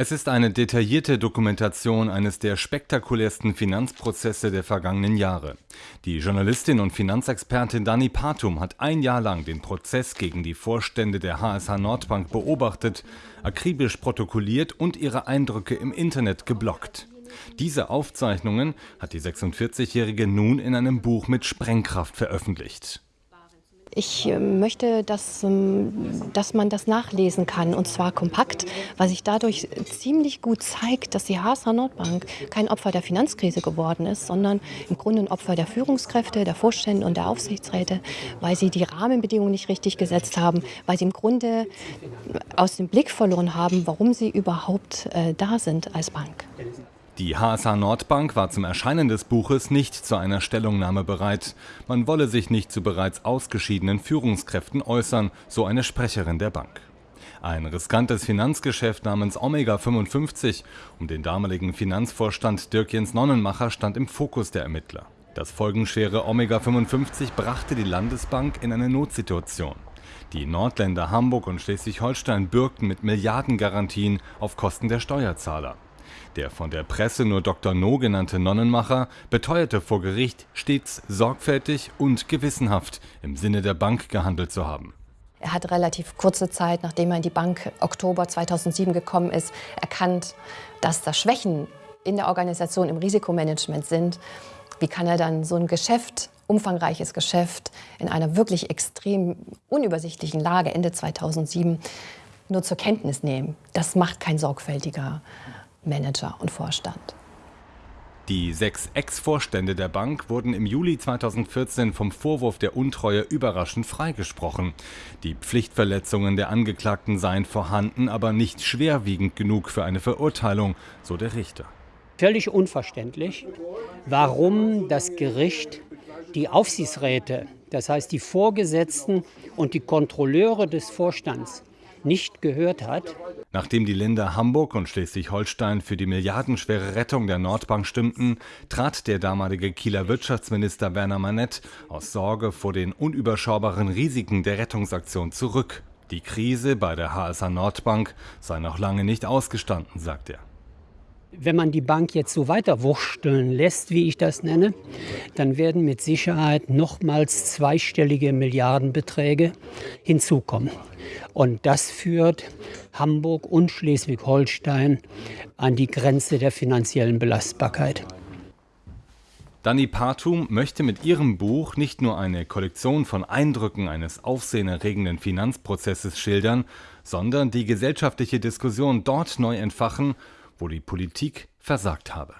Es ist eine detaillierte Dokumentation eines der spektakulärsten Finanzprozesse der vergangenen Jahre. Die Journalistin und Finanzexpertin Dani Patum hat ein Jahr lang den Prozess gegen die Vorstände der HSH Nordbank beobachtet, akribisch protokolliert und ihre Eindrücke im Internet geblockt. Diese Aufzeichnungen hat die 46-Jährige nun in einem Buch mit Sprengkraft veröffentlicht. Ich äh, möchte, dass, ähm, dass man das nachlesen kann und zwar kompakt, weil sich dadurch ziemlich gut zeigt, dass die HSH Nordbank kein Opfer der Finanzkrise geworden ist, sondern im Grunde ein Opfer der Führungskräfte, der Vorstände und der Aufsichtsräte, weil sie die Rahmenbedingungen nicht richtig gesetzt haben, weil sie im Grunde aus dem Blick verloren haben, warum sie überhaupt äh, da sind als Bank. Die HSH Nordbank war zum Erscheinen des Buches nicht zu einer Stellungnahme bereit. Man wolle sich nicht zu bereits ausgeschiedenen Führungskräften äußern, so eine Sprecherin der Bank. Ein riskantes Finanzgeschäft namens Omega 55 um den damaligen Finanzvorstand Dirk Jens Nonnenmacher stand im Fokus der Ermittler. Das folgenschwere Omega 55 brachte die Landesbank in eine Notsituation. Die Nordländer Hamburg und Schleswig-Holstein bürgten mit Milliardengarantien auf Kosten der Steuerzahler. Der von der Presse nur Dr. No genannte Nonnenmacher beteuerte vor Gericht, stets sorgfältig und gewissenhaft im Sinne der Bank gehandelt zu haben. Er hat relativ kurze Zeit, nachdem er in die Bank Oktober 2007 gekommen ist, erkannt, dass da Schwächen in der Organisation im Risikomanagement sind. Wie kann er dann so ein Geschäft, umfangreiches Geschäft, in einer wirklich extrem unübersichtlichen Lage Ende 2007 nur zur Kenntnis nehmen? Das macht kein sorgfältiger Manager und Vorstand. Die sechs Ex-Vorstände der Bank wurden im Juli 2014 vom Vorwurf der Untreue überraschend freigesprochen. Die Pflichtverletzungen der Angeklagten seien vorhanden, aber nicht schwerwiegend genug für eine Verurteilung, so der Richter. Völlig unverständlich, warum das Gericht die Aufsichtsräte, das heißt die Vorgesetzten und die Kontrolleure des Vorstands, nicht gehört hat. Nachdem die Länder Hamburg und Schleswig-Holstein für die milliardenschwere Rettung der Nordbank stimmten, trat der damalige Kieler Wirtschaftsminister Werner Manett aus Sorge vor den unüberschaubaren Risiken der Rettungsaktion zurück. Die Krise bei der HSH Nordbank sei noch lange nicht ausgestanden, sagt er. Wenn man die Bank jetzt so weiter wursteln lässt, wie ich das nenne, dann werden mit Sicherheit nochmals zweistellige Milliardenbeträge hinzukommen. Und das führt Hamburg und Schleswig-Holstein an die Grenze der finanziellen Belastbarkeit. Dani Partum möchte mit ihrem Buch nicht nur eine Kollektion von Eindrücken eines aufsehenerregenden Finanzprozesses schildern, sondern die gesellschaftliche Diskussion dort neu entfachen, wo die Politik versagt habe.